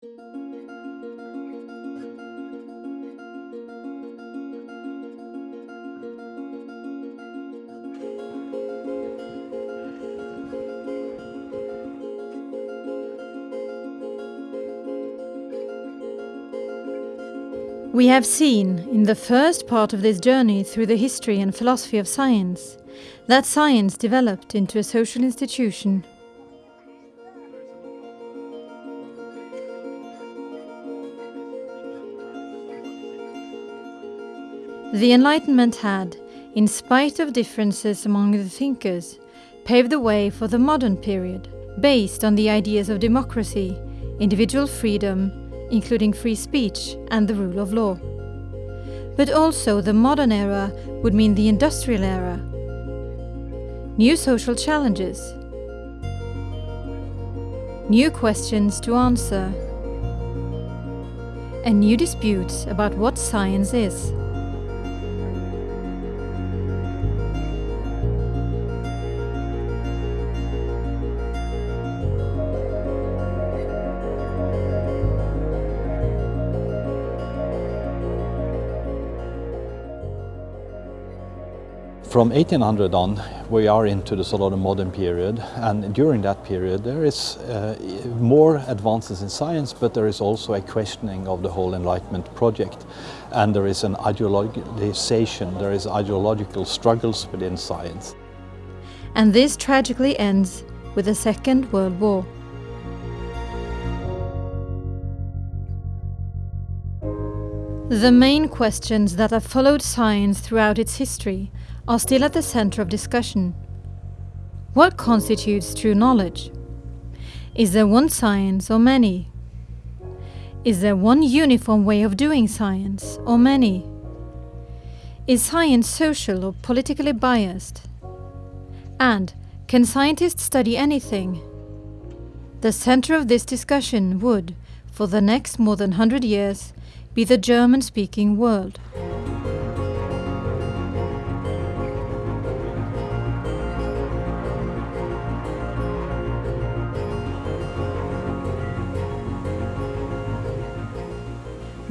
We have seen, in the first part of this journey through the history and philosophy of science, that science developed into a social institution. The Enlightenment had, in spite of differences among the thinkers, paved the way for the modern period, based on the ideas of democracy, individual freedom, including free speech and the rule of law. But also the modern era would mean the industrial era, new social challenges, new questions to answer, and new disputes about what science is. From 1800 on, we are into the sort of the modern period, and during that period there is uh, more advances in science, but there is also a questioning of the whole Enlightenment project, and there is an ideologization, there is ideological struggles within science. And this tragically ends with the Second World War. The main questions that have followed science throughout its history are still at the center of discussion. What constitutes true knowledge? Is there one science or many? Is there one uniform way of doing science or many? Is science social or politically biased? And can scientists study anything? The center of this discussion would, for the next more than 100 years, be the German-speaking world.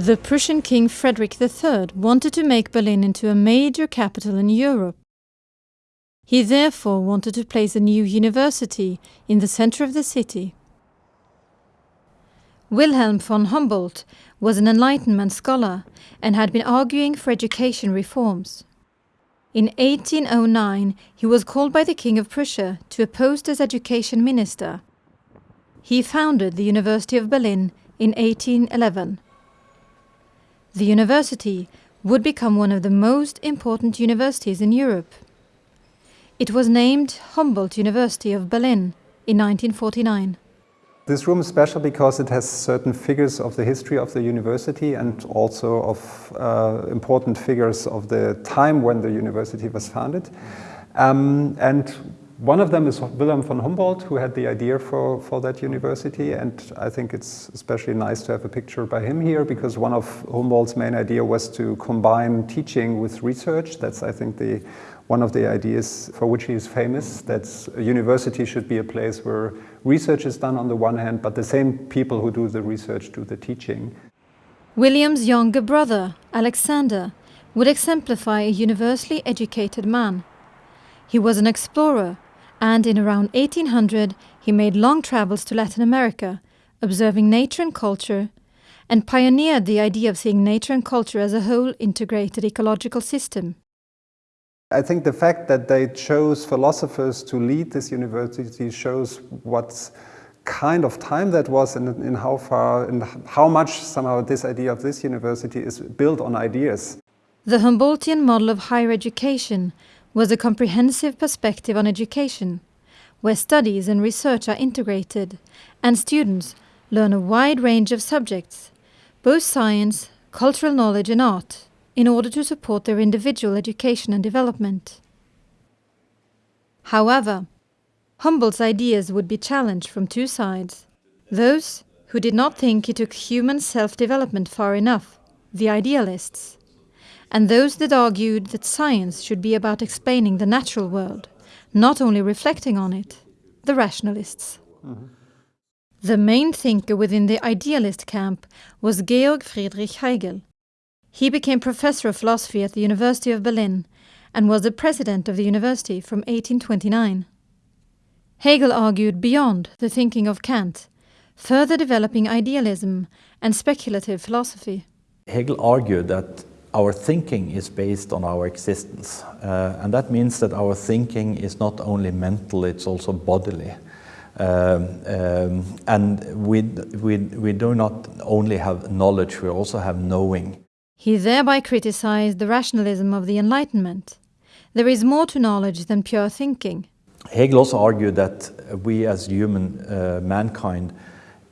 The Prussian King Frederick III wanted to make Berlin into a major capital in Europe. He therefore wanted to place a new university in the center of the city. Wilhelm von Humboldt was an Enlightenment scholar and had been arguing for education reforms. In 1809 he was called by the King of Prussia to a post as education minister. He founded the University of Berlin in 1811. The university would become one of the most important universities in Europe. It was named Humboldt University of Berlin in 1949. This room is special because it has certain figures of the history of the university and also of uh, important figures of the time when the university was founded. Um, and one of them is Wilhelm von Humboldt, who had the idea for, for that university, and I think it's especially nice to have a picture by him here, because one of Humboldt's main idea was to combine teaching with research. That's, I think, the one of the ideas for which he is famous, that a university should be a place where research is done on the one hand, but the same people who do the research do the teaching. William's younger brother, Alexander, would exemplify a universally educated man. He was an explorer and in around 1800 he made long travels to Latin America, observing nature and culture, and pioneered the idea of seeing nature and culture as a whole integrated ecological system. I think the fact that they chose philosophers to lead this university shows what kind of time that was and in how far and how much somehow this idea of this university is built on ideas. The Humboldtian model of higher education was a comprehensive perspective on education, where studies and research are integrated, and students learn a wide range of subjects, both science, cultural knowledge and art, in order to support their individual education and development. However, Humboldt's ideas would be challenged from two sides. Those who did not think he took human self-development far enough, the idealists, and those that argued that science should be about explaining the natural world, not only reflecting on it, the rationalists. Mm -hmm. The main thinker within the idealist camp was Georg Friedrich Hegel. He became professor of philosophy at the University of Berlin and was the president of the university from 1829. Hegel argued beyond the thinking of Kant, further developing idealism and speculative philosophy. Hegel argued that our thinking is based on our existence, uh, and that means that our thinking is not only mental, it's also bodily. Um, um, and we, we, we do not only have knowledge, we also have knowing. He thereby criticized the rationalism of the Enlightenment. There is more to knowledge than pure thinking. Hegel also argued that we as human, uh, mankind,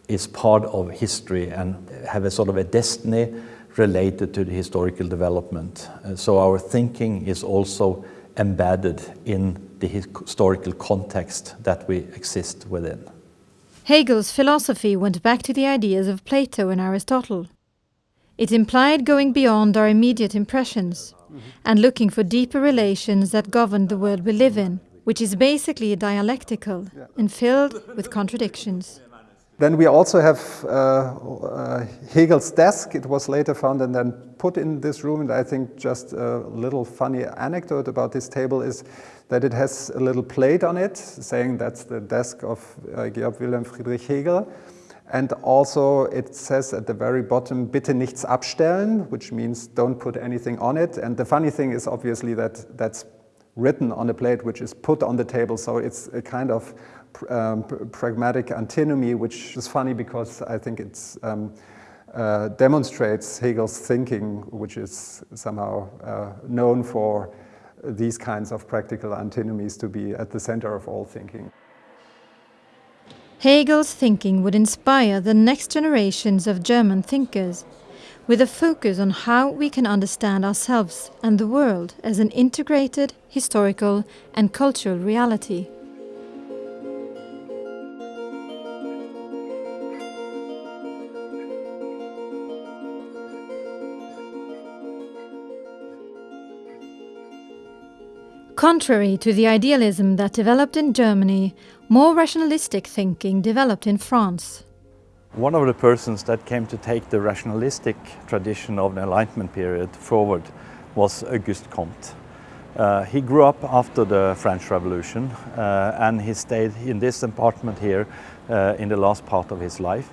is part of history and have a sort of a destiny related to the historical development. Uh, so our thinking is also embedded in the historical context that we exist within. Hegel's philosophy went back to the ideas of Plato and Aristotle. It implied going beyond our immediate impressions and looking for deeper relations that govern the world we live in, which is basically dialectical and filled with contradictions. Then we also have uh, uh, Hegel's desk. It was later found and then put in this room. And I think just a little funny anecdote about this table is that it has a little plate on it saying that's the desk of uh, Georg Wilhelm Friedrich Hegel. And also it says at the very bottom, bitte nichts abstellen, which means don't put anything on it. And the funny thing is obviously that that's written on a plate which is put on the table. So it's a kind of um, pragmatic antinomy, which is funny because I think it um, uh, demonstrates Hegel's thinking, which is somehow uh, known for these kinds of practical antinomies to be at the center of all thinking. Hegel's thinking would inspire the next generations of German thinkers, with a focus on how we can understand ourselves and the world as an integrated historical and cultural reality. Contrary to the idealism that developed in Germany, more rationalistic thinking developed in France. One of the persons that came to take the rationalistic tradition of the Enlightenment period forward was Auguste Comte. Uh, he grew up after the French Revolution uh, and he stayed in this apartment here uh, in the last part of his life.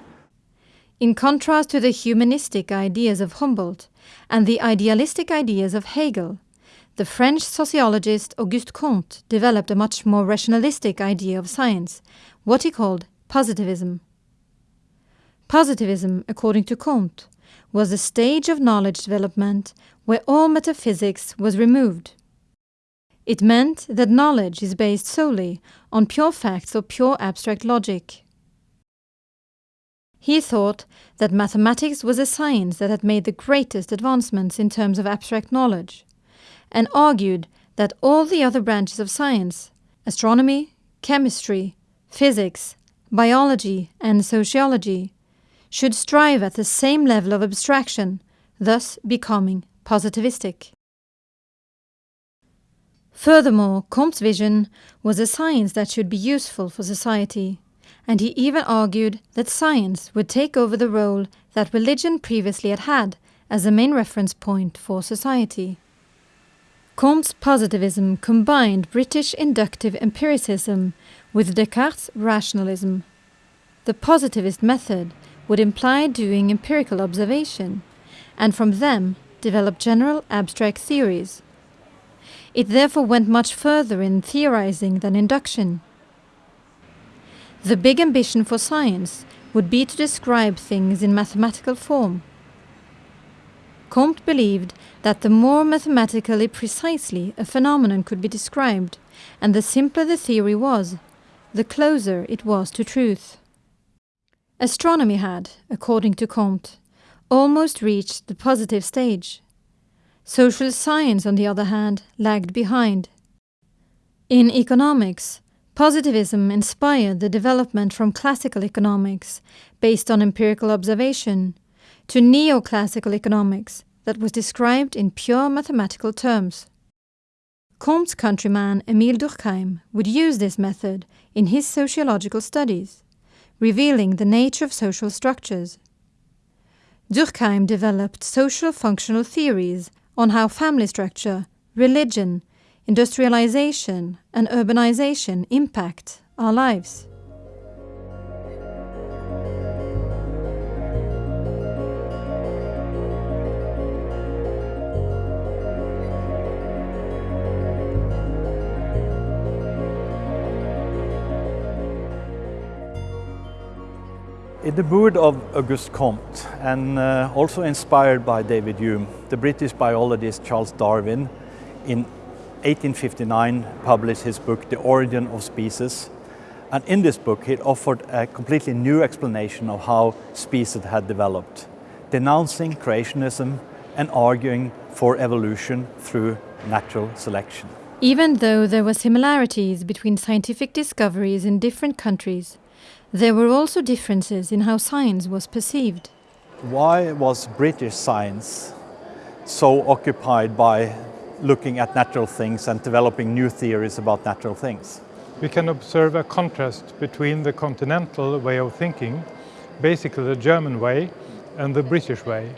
In contrast to the humanistic ideas of Humboldt and the idealistic ideas of Hegel, the French sociologist Auguste Comte developed a much more rationalistic idea of science, what he called positivism. Positivism, according to Comte, was a stage of knowledge development where all metaphysics was removed. It meant that knowledge is based solely on pure facts or pure abstract logic. He thought that mathematics was a science that had made the greatest advancements in terms of abstract knowledge and argued that all the other branches of science astronomy, chemistry, physics, biology, and sociology should strive at the same level of abstraction, thus becoming positivistic. Furthermore, Comte's vision was a science that should be useful for society, and he even argued that science would take over the role that religion previously had had as the main reference point for society. Comte's positivism combined British inductive empiricism with Descartes' rationalism. The positivist method would imply doing empirical observation, and from them develop general abstract theories. It therefore went much further in theorizing than induction. The big ambition for science would be to describe things in mathematical form. Comte believed that the more mathematically precisely a phenomenon could be described, and the simpler the theory was, the closer it was to truth. Astronomy had, according to Comte, almost reached the positive stage. Social science, on the other hand, lagged behind. In economics, positivism inspired the development from classical economics, based on empirical observation, to neoclassical economics that was described in pure mathematical terms. Comte's countryman Emile Durkheim would use this method in his sociological studies, revealing the nature of social structures. Durkheim developed social functional theories on how family structure, religion, industrialization, and urbanization impact our lives. In the mood of Auguste Comte and uh, also inspired by David Hume, the British biologist Charles Darwin in 1859 published his book The Origin of Species. And in this book he offered a completely new explanation of how species had developed, denouncing creationism and arguing for evolution through natural selection. Even though there were similarities between scientific discoveries in different countries, there were also differences in how science was perceived. Why was British science so occupied by looking at natural things and developing new theories about natural things? We can observe a contrast between the continental way of thinking, basically the German way, and the British way.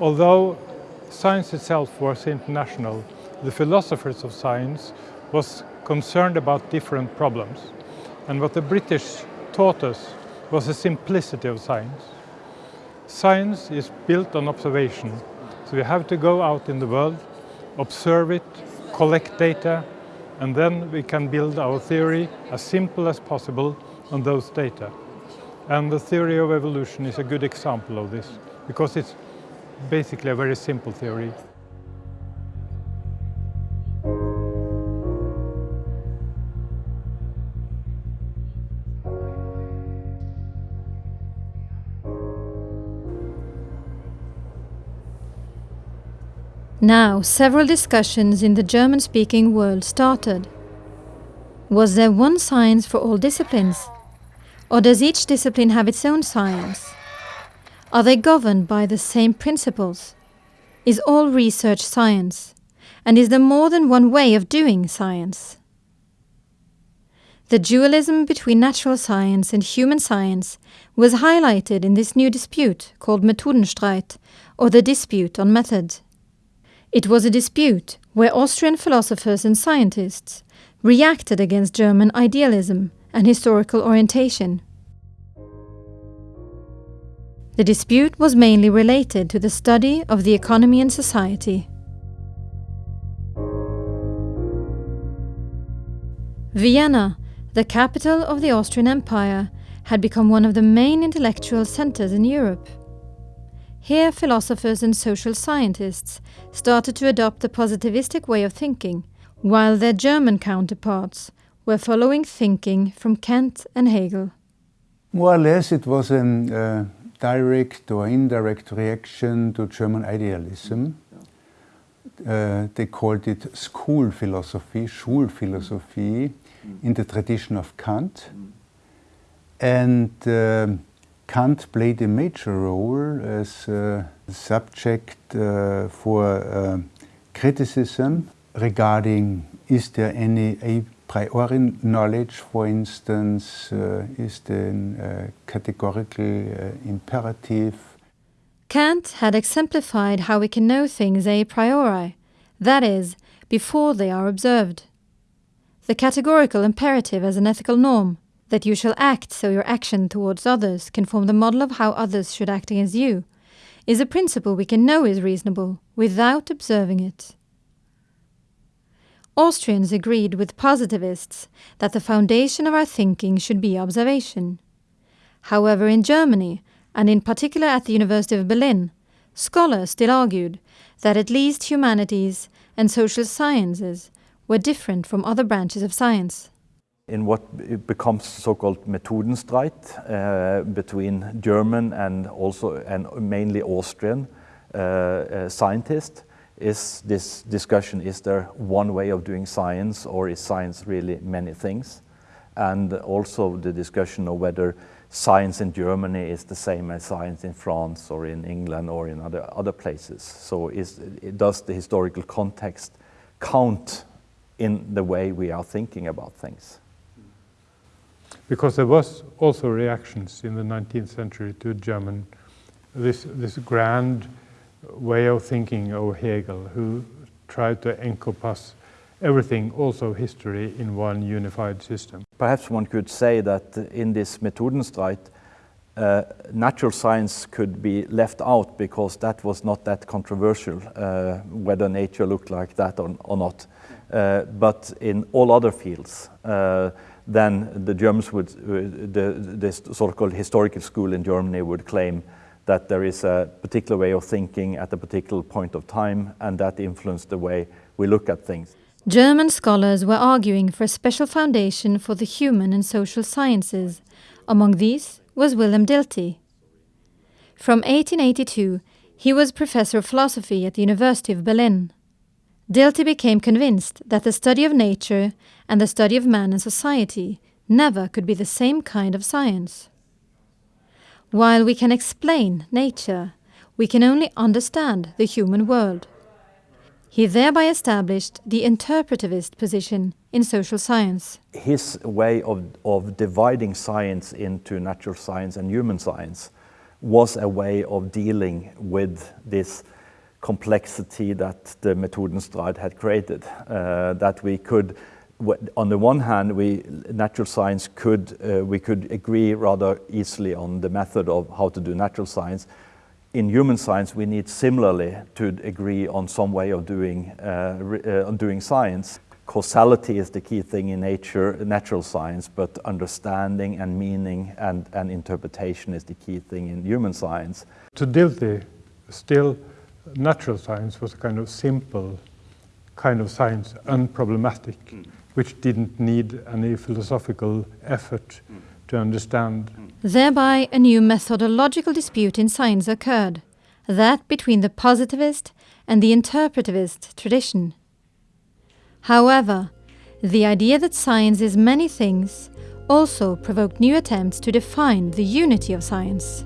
Although science itself was international, the philosophers of science was concerned about different problems. And what the British taught us was the simplicity of science. Science is built on observation, so we have to go out in the world, observe it, collect data, and then we can build our theory as simple as possible on those data. And the theory of evolution is a good example of this, because it's basically a very simple theory. Now, several discussions in the German speaking world started. Was there one science for all disciplines? Or does each discipline have its own science? Are they governed by the same principles? Is all research science? And is there more than one way of doing science? The dualism between natural science and human science was highlighted in this new dispute called Methodenstreit, or the dispute on method. It was a dispute where Austrian philosophers and scientists reacted against German idealism and historical orientation. The dispute was mainly related to the study of the economy and society. Vienna, the capital of the Austrian Empire, had become one of the main intellectual centers in Europe. Here, philosophers and social scientists started to adopt the positivistic way of thinking, while their German counterparts were following thinking from Kant and Hegel. More or less, it was a uh, direct or indirect reaction to German idealism. Uh, they called it school philosophy, Schulphilosophie, in the tradition of Kant. And uh, Kant played a major role as a subject uh, for uh, criticism regarding is there any a priori knowledge, for instance, uh, is there a categorical uh, imperative? Kant had exemplified how we can know things a priori, that is, before they are observed. The categorical imperative as an ethical norm, that you shall act so your action towards others can form the model of how others should act against you, is a principle we can know is reasonable without observing it. Austrians agreed with positivists that the foundation of our thinking should be observation. However, in Germany, and in particular at the University of Berlin, scholars still argued that at least humanities and social sciences were different from other branches of science in what becomes so-called Methodenstreit uh, between German and also and mainly Austrian uh, uh, scientists is this discussion, is there one way of doing science or is science really many things? And also the discussion of whether science in Germany is the same as science in France or in England or in other, other places. So is, does the historical context count in the way we are thinking about things? Because there was also reactions in the 19th century to German, this, this grand way of thinking of Hegel, who tried to encompass everything, also history, in one unified system. Perhaps one could say that in this Methodenstreit, uh, natural science could be left out because that was not that controversial, uh, whether nature looked like that or, or not. Uh, but in all other fields, uh, then the Germans would, the, the so-called historical school in Germany would claim that there is a particular way of thinking at a particular point of time, and that influenced the way we look at things. German scholars were arguing for a special foundation for the human and social sciences. Among these was Wilhelm Dilthey. From 1882, he was professor of philosophy at the University of Berlin. Dilthey became convinced that the study of nature and the study of man and society never could be the same kind of science. While we can explain nature, we can only understand the human world. He thereby established the interpretivist position in social science. His way of, of dividing science into natural science and human science was a way of dealing with this complexity that the Methodenstreit had created. Uh, that we could, on the one hand, we natural science could uh, we could agree rather easily on the method of how to do natural science. In human science, we need similarly to agree on some way of doing uh, uh doing science. Causality is the key thing in nature, natural science, but understanding and meaning and, and interpretation is the key thing in human science. To Dilthey, still natural science was a kind of simple kind of science, unproblematic, mm. which didn't need any philosophical effort mm. to understand. Thereby, a new methodological dispute in science occurred, that between the positivist and the interpretivist tradition. However, the idea that science is many things also provoked new attempts to define the unity of science.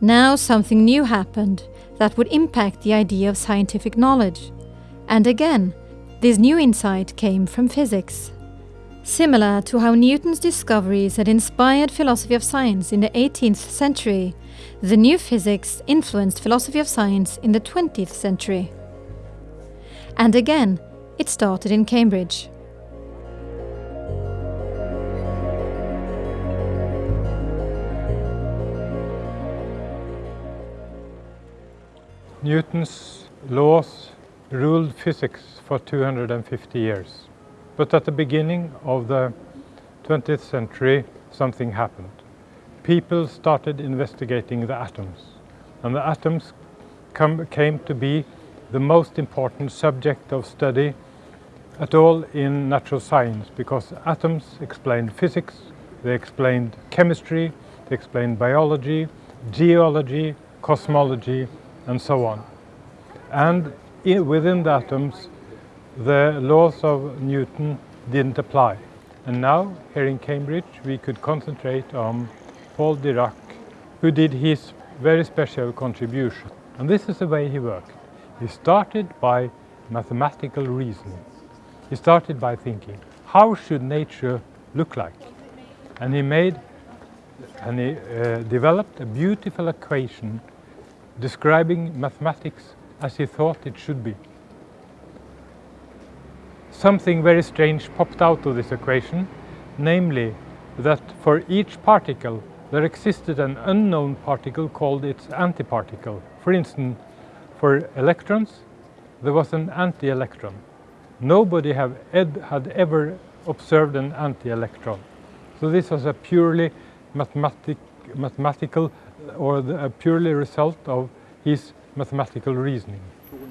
Now something new happened that would impact the idea of scientific knowledge. And again, this new insight came from physics. Similar to how Newton's discoveries had inspired philosophy of science in the 18th century, the new physics influenced philosophy of science in the 20th century. And again, it started in Cambridge. Newton's laws ruled physics for 250 years. But at the beginning of the 20th century, something happened. People started investigating the atoms, and the atoms come, came to be the most important subject of study at all in natural science because atoms explained physics, they explained chemistry, they explained biology, geology, cosmology, and so on. And in, within the atoms, the laws of Newton didn't apply. And now, here in Cambridge, we could concentrate on Paul Dirac, who did his very special contribution. And this is the way he worked. He started by mathematical reasoning. He started by thinking, how should nature look like? And he made and he uh, developed a beautiful equation describing mathematics as he thought it should be. Something very strange popped out of this equation, namely that for each particle there existed an unknown particle called its antiparticle. For instance, for electrons, there was an anti-electron. Nobody have ed had ever observed an anti-electron. So this was a purely mathematic, mathematical or the, a purely result of his mathematical reasoning.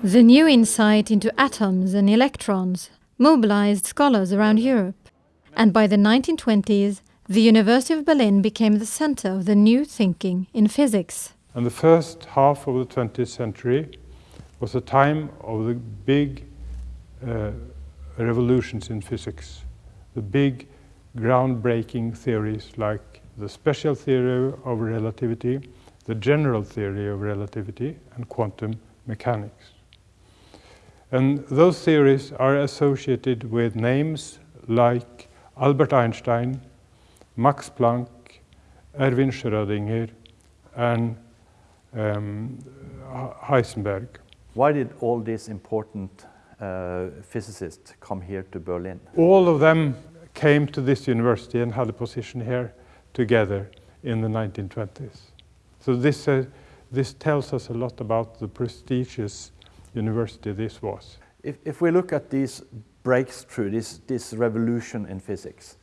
The new insight into atoms and electrons mobilized scholars around Europe, and by the 1920s, the University of Berlin became the center of the new thinking in physics. And the first half of the 20th century was a time of the big uh, revolutions in physics, the big groundbreaking theories like the special theory of relativity, the general theory of relativity, and quantum mechanics. And those theories are associated with names like Albert Einstein, Max Planck, Erwin Schrödinger, and um, Heisenberg. Why did all these important uh, physicists come here to Berlin? All of them came to this university and had a position here together in the 1920s. So this, uh, this tells us a lot about the prestigious university this was. If, if we look at this breakthrough, this, this revolution in physics,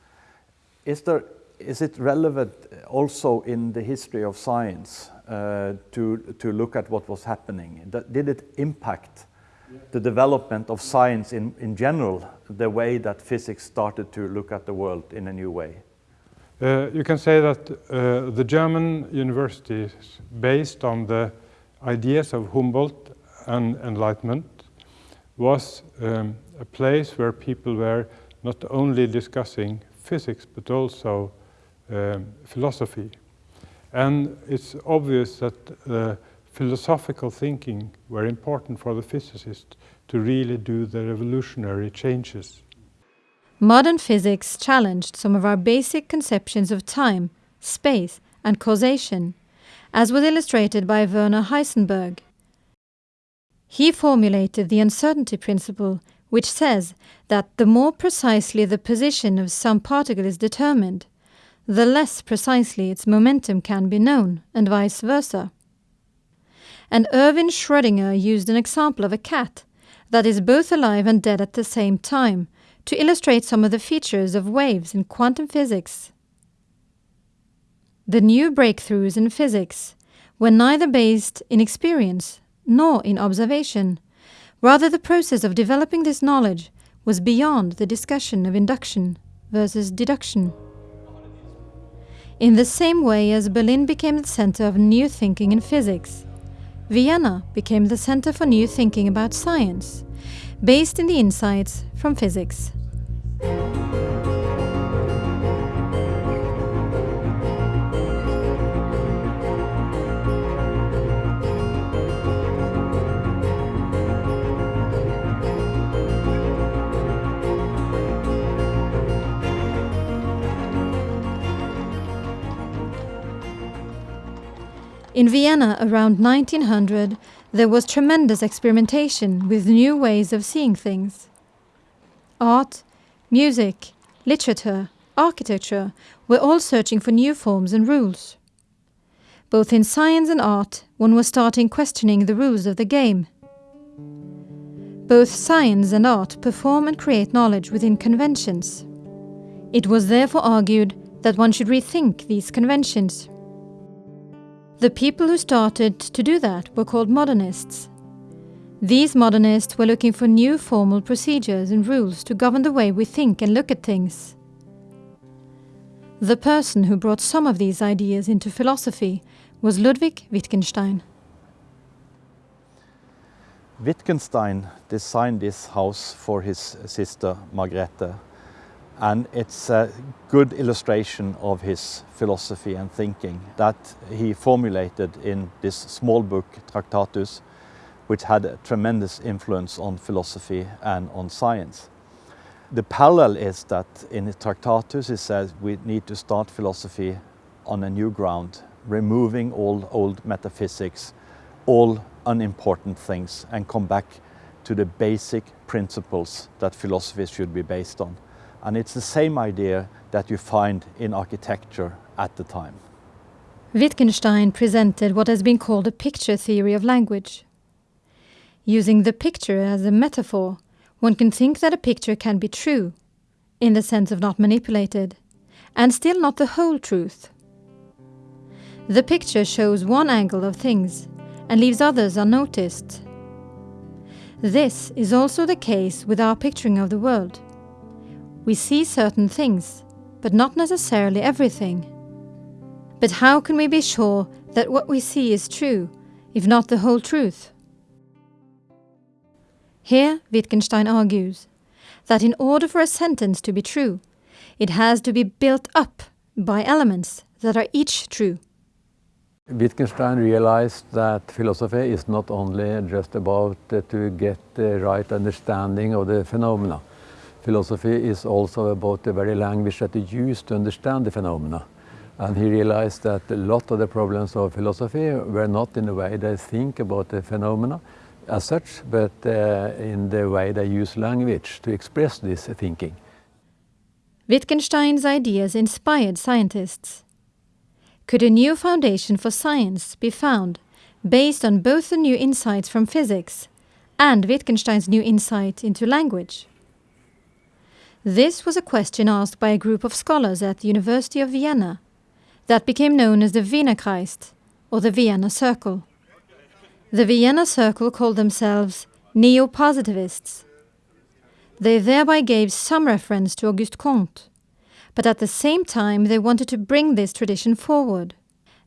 is, there, is it relevant also in the history of science uh, to, to look at what was happening? Did it impact the development of science in, in general, the way that physics started to look at the world in a new way? Uh, you can say that uh, the German universities, based on the ideas of Humboldt and Enlightenment, was um, a place where people were not only discussing physics but also um, philosophy. And it's obvious that uh, philosophical thinking were important for the physicists to really do the revolutionary changes. Modern physics challenged some of our basic conceptions of time, space, and causation, as was illustrated by Werner Heisenberg. He formulated the uncertainty principle, which says that the more precisely the position of some particle is determined, the less precisely its momentum can be known, and vice versa and Erwin Schrödinger used an example of a cat that is both alive and dead at the same time to illustrate some of the features of waves in quantum physics. The new breakthroughs in physics were neither based in experience nor in observation. Rather, the process of developing this knowledge was beyond the discussion of induction versus deduction. In the same way as Berlin became the center of new thinking in physics, Vienna became the center for new thinking about science, based in the insights from physics. In Vienna around 1900, there was tremendous experimentation with new ways of seeing things. Art, music, literature, architecture were all searching for new forms and rules. Both in science and art, one was starting questioning the rules of the game. Both science and art perform and create knowledge within conventions. It was therefore argued that one should rethink these conventions. The people who started to do that were called modernists. These modernists were looking for new formal procedures and rules to govern the way we think and look at things. The person who brought some of these ideas into philosophy was Ludwig Wittgenstein. Wittgenstein designed this house for his sister Margrethe and it's a good illustration of his philosophy and thinking that he formulated in this small book, Tractatus, which had a tremendous influence on philosophy and on science. The parallel is that in Tractatus he says we need to start philosophy on a new ground, removing all old metaphysics, all unimportant things, and come back to the basic principles that philosophy should be based on. And it's the same idea that you find in architecture at the time. Wittgenstein presented what has been called a picture theory of language. Using the picture as a metaphor, one can think that a picture can be true, in the sense of not manipulated, and still not the whole truth. The picture shows one angle of things and leaves others unnoticed. This is also the case with our picturing of the world. We see certain things, but not necessarily everything. But how can we be sure that what we see is true, if not the whole truth? Here Wittgenstein argues that in order for a sentence to be true, it has to be built up by elements that are each true. Wittgenstein realized that philosophy is not only just about uh, to get the right understanding of the phenomena. Philosophy is also about the very language that you use to understand the phenomena. And he realized that a lot of the problems of philosophy were not in the way they think about the phenomena as such, but uh, in the way they use language to express this thinking. Wittgenstein's ideas inspired scientists. Could a new foundation for science be found based on both the new insights from physics and Wittgenstein's new insight into language? This was a question asked by a group of scholars at the University of Vienna that became known as the Wienerkreis, or the Vienna Circle. The Vienna Circle called themselves neo-positivists. They thereby gave some reference to Auguste Comte, but at the same time they wanted to bring this tradition forward.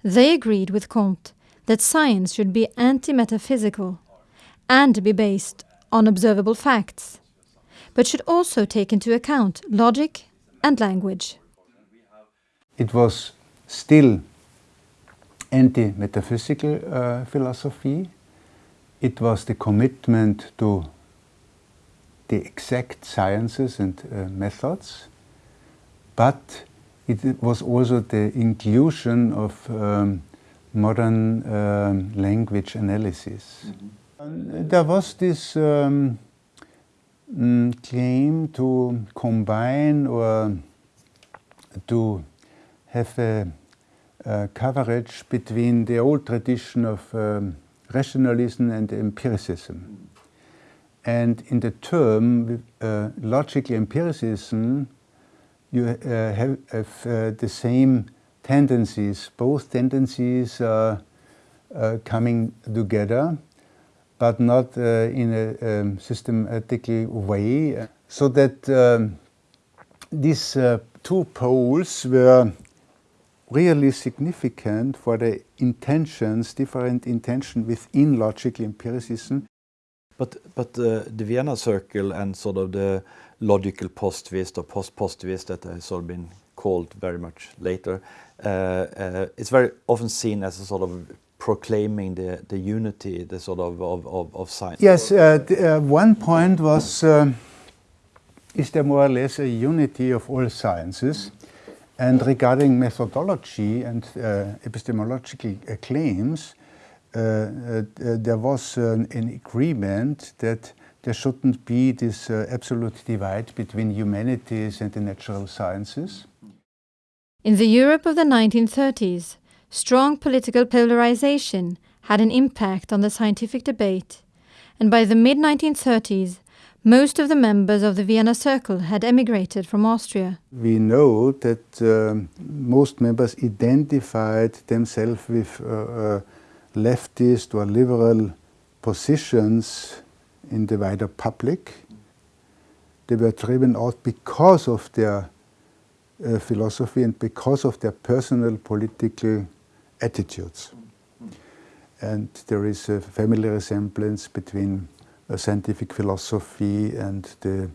They agreed with Comte that science should be anti-metaphysical and be based on observable facts, but should also take into account logic and language. It was still anti-metaphysical uh, philosophy. It was the commitment to the exact sciences and uh, methods, but it was also the inclusion of um, modern um, language analysis. Mm -hmm. There was this um, mm, claim to combine or to have a, a coverage between the old tradition of um, rationalism and empiricism. And in the term uh, logical empiricism, you uh, have, have uh, the same tendencies. Both tendencies are uh, coming together, but not uh, in a um, systematically way. So that um, these uh, two poles were really significant for the intentions, different intention within logical empiricism. But, but uh, the Vienna Circle and sort of the logical positivist or post-positivist that has sort of been called very much later, uh, uh, it's very often seen as a sort of proclaiming the, the unity, the sort of, of, of, of science. Yes, uh, the, uh, one point was, um, is there more or less a unity of all sciences? And regarding methodology and uh, epistemological uh, claims, uh, uh, there was an, an, agreement that there shouldn't be this uh, absolute divide between humanities and the natural sciences. In the Europe of the 1930s, strong political polarization had an impact on the scientific debate, and by the mid 1930s, most of the members of the Vienna Circle had emigrated from Austria. We know that um, most members identified themselves with uh, uh, leftist or liberal positions in the wider public. They were driven out because of their uh, philosophy and because of their personal political attitudes. And there is a family resemblance between scientific philosophy and the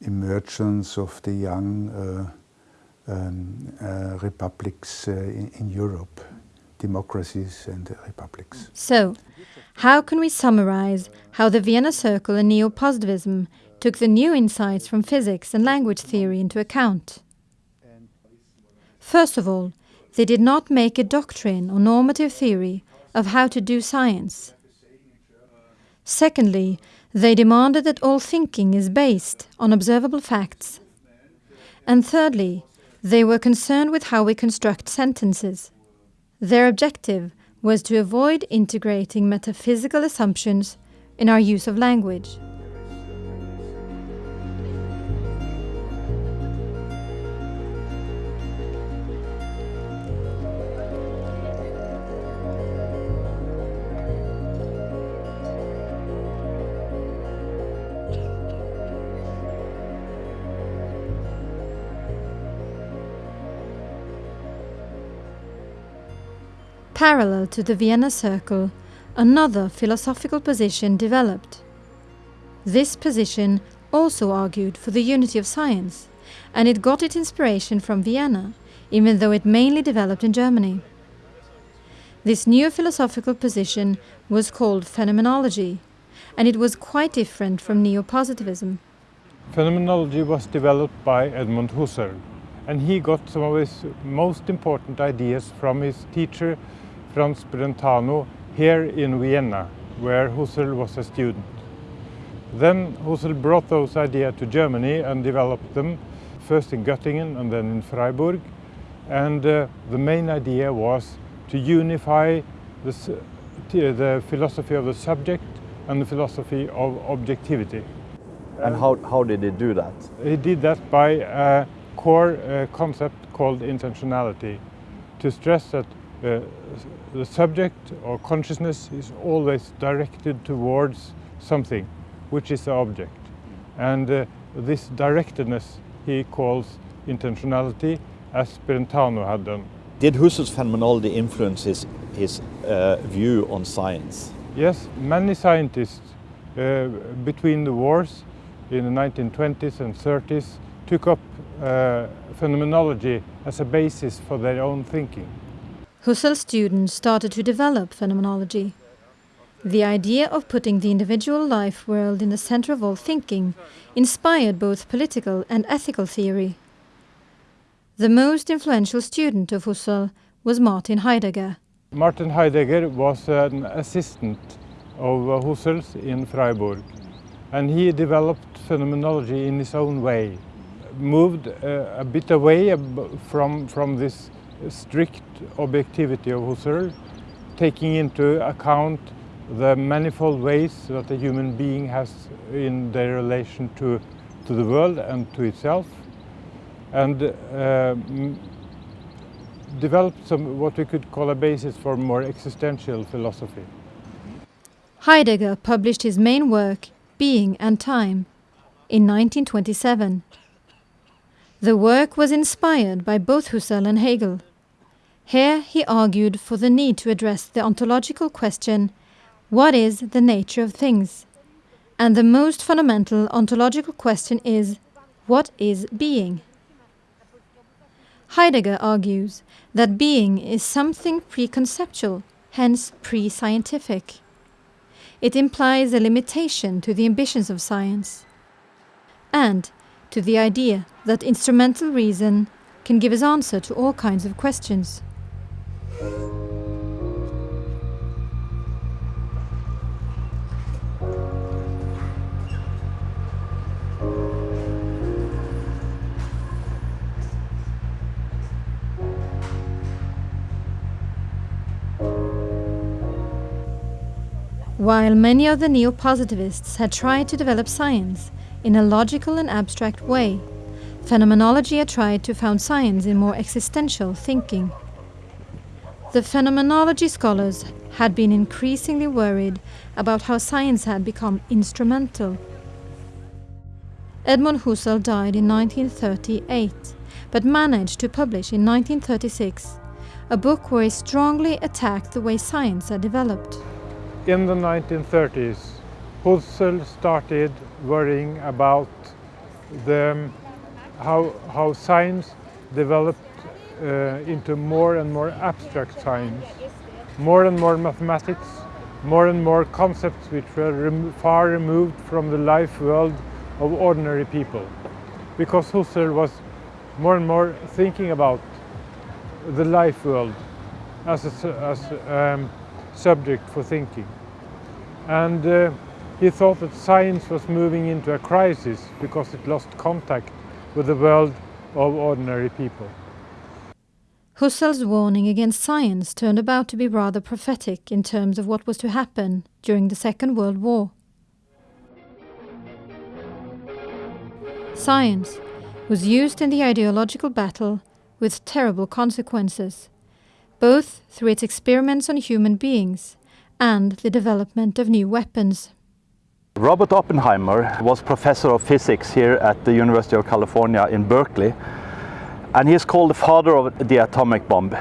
emergence of the young uh, um, uh, republics uh, in, in, Europe, democracies and republics. So, how can we summarize how the Vienna Circle and neo-positivism took the new insights from physics and language theory into account? First of all, they did not make a doctrine or normative theory of how to do science. Secondly, they demanded that all thinking is based on observable facts. And thirdly, they were concerned with how we construct sentences. Their objective was to avoid integrating metaphysical assumptions in our use of language. Parallel to the Vienna Circle, another philosophical position developed. This position also argued for the unity of science, and it got its inspiration from Vienna, even though it mainly developed in Germany. This new philosophical position was called phenomenology, and it was quite different from neo-positivism. Phenomenology was developed by Edmund Husserl, and he got some of his most important ideas from his teacher Franz Brentano here in Vienna, where Husserl was a student. Then Husserl brought those ideas to Germany and developed them, first in Göttingen and then in Freiburg. And uh, the main idea was to unify the, the philosophy of the subject and the philosophy of objectivity. And how, how did he do that? He did that by a core uh, concept called intentionality, to stress that uh, the subject or consciousness is always directed towards something, which is the object. And uh, this directedness he calls intentionality, as Brentano had done. Did Husserl's phenomenology influence his, his uh, view on science? Yes, many scientists uh, between the wars in the 1920s and 30s took up uh, phenomenology as a basis for their own thinking. Husserl's students started to develop phenomenology. The idea of putting the individual life world in the center of all thinking inspired both political and ethical theory. The most influential student of Husserl was Martin Heidegger. Martin Heidegger was an assistant of Husserl's in Freiburg and he developed phenomenology in his own way, moved uh, a bit away from, from this strict objectivity of Husserl, taking into account the manifold ways that a human being has in their relation to, to the world and to itself and uh, developed some what we could call a basis for more existential philosophy. Heidegger published his main work, Being and Time, in 1927. The work was inspired by both Husserl and Hegel. Here he argued for the need to address the ontological question, what is the nature of things? And the most fundamental ontological question is, what is being? Heidegger argues that being is something preconceptual, hence pre-scientific. It implies a limitation to the ambitions of science and to the idea that instrumental reason can give us answer to all kinds of questions. While many of the neo-positivists had tried to develop science in a logical and abstract way, phenomenology had tried to found science in more existential thinking. The phenomenology scholars had been increasingly worried about how science had become instrumental. Edmund Husserl died in 1938, but managed to publish in 1936 a book where he strongly attacked the way science had developed in the 1930s, Husserl started worrying about the, how, how science developed uh, into more and more abstract science, more and more mathematics, more and more concepts which were rem far removed from the life world of ordinary people. Because Husserl was more and more thinking about the life world as a as, um, subject for thinking. And uh, he thought that science was moving into a crisis because it lost contact with the world of ordinary people. Husserl's warning against science turned about to be rather prophetic in terms of what was to happen during the Second World War. Science was used in the ideological battle with terrible consequences, both through its experiments on human beings and the development of new weapons. Robert Oppenheimer was professor of physics here at the University of California in Berkeley, and he is called the father of the atomic bomb.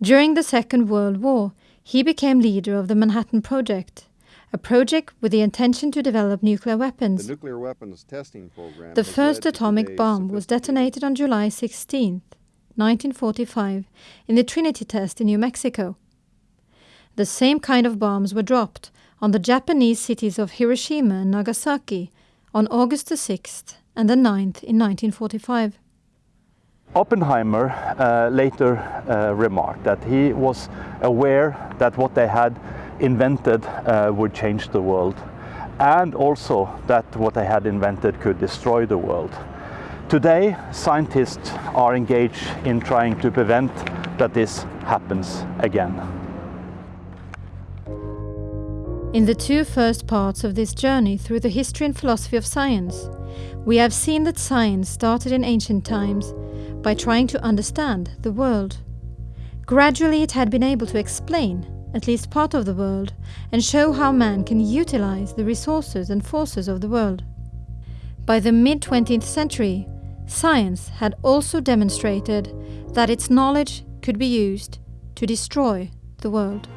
During the Second World War, he became leader of the Manhattan Project, a project with the intention to develop nuclear weapons. The nuclear weapons testing program. The first atomic bomb was detonated on July 16, 1945, in the Trinity test in New Mexico. The same kind of bombs were dropped on the Japanese cities of Hiroshima and Nagasaki on August the 6th and the 9th in 1945. Oppenheimer uh, later uh, remarked that he was aware that what they had invented uh, would change the world and also that what they had invented could destroy the world. Today, scientists are engaged in trying to prevent that this happens again. In the two first parts of this journey through the history and philosophy of science, we have seen that science started in ancient times by trying to understand the world. Gradually, it had been able to explain at least part of the world and show how man can utilize the resources and forces of the world. By the mid 20th century, science had also demonstrated that its knowledge could be used to destroy the world.